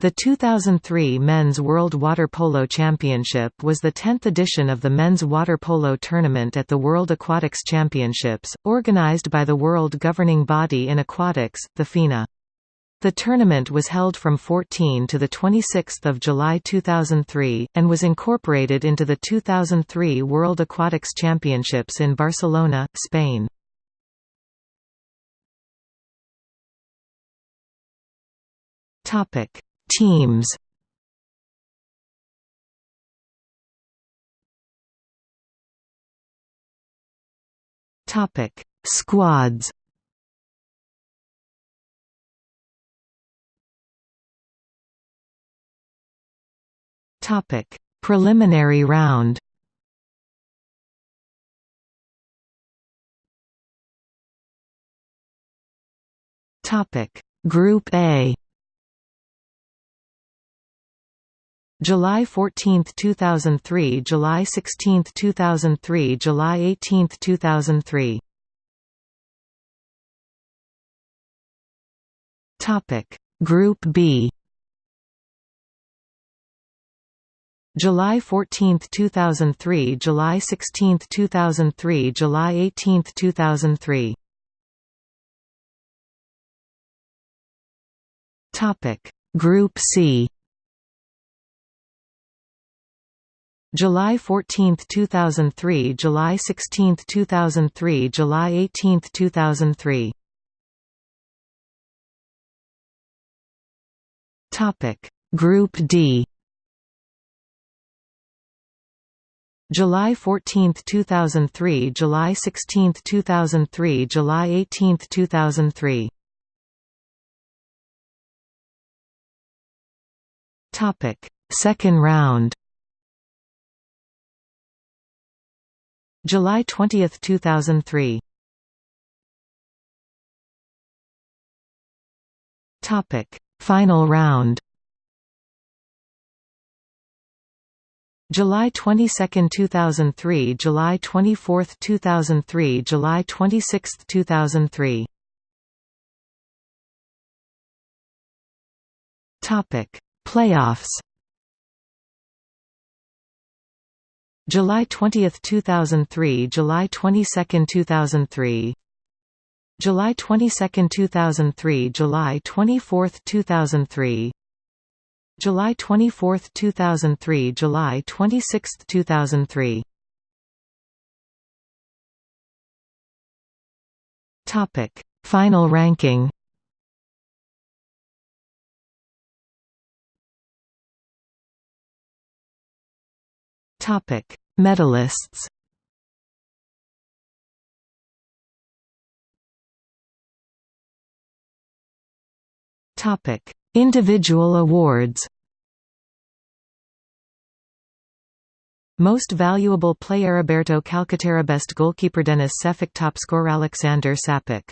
The 2003 Men's World Water Polo Championship was the 10th edition of the men's water polo tournament at the World Aquatics Championships, organized by the world governing body in aquatics, the FINA. The tournament was held from 14 to 26 July 2003, and was incorporated into the 2003 World Aquatics Championships in Barcelona, Spain. Topic Teams. Topic Squads. Topic Preliminary round. Topic Group A July 14, 2003 July 16, 2003 July 18, 2003 Topic. Group B. July 14, 2003 July 16, 2003 July 18, 2003 Topic. Group C July 14, 2003 July 16, 2003 July 18, 2003 Topic. Group D. July 14, 2003 July 16, 2003 July 18, 2003 Topic. Second round July 20, 2003 Topic: Final round. July 22, 2003, July 24, 2003, July 26, 2003. Topic: Playoffs. July 20, 2003 July 22, 2003 July 22, 2003 July 24, 2003 July 24, 2003 July 26, 2003 Topic Final ranking Topic: Medalists. Topic: Individual awards. Most valuable player Roberto Calcaterra Best goalkeeper Denis Šefik Top scorer Aleksandar Šapić